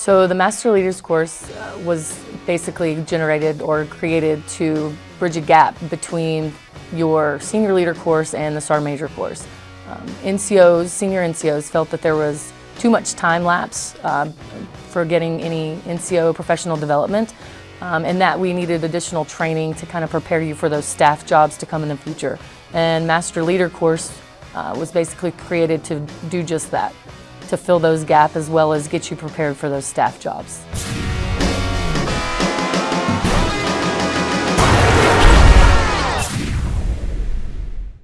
So the Master Leaders course uh, was basically generated or created to bridge a gap between your Senior Leader course and the Sergeant Major course. Um, NCOs, senior NCOs felt that there was too much time lapse uh, for getting any NCO professional development um, and that we needed additional training to kind of prepare you for those staff jobs to come in the future. And Master Leader course uh, was basically created to do just that, to fill those gaps as well as get you prepared for those staff jobs.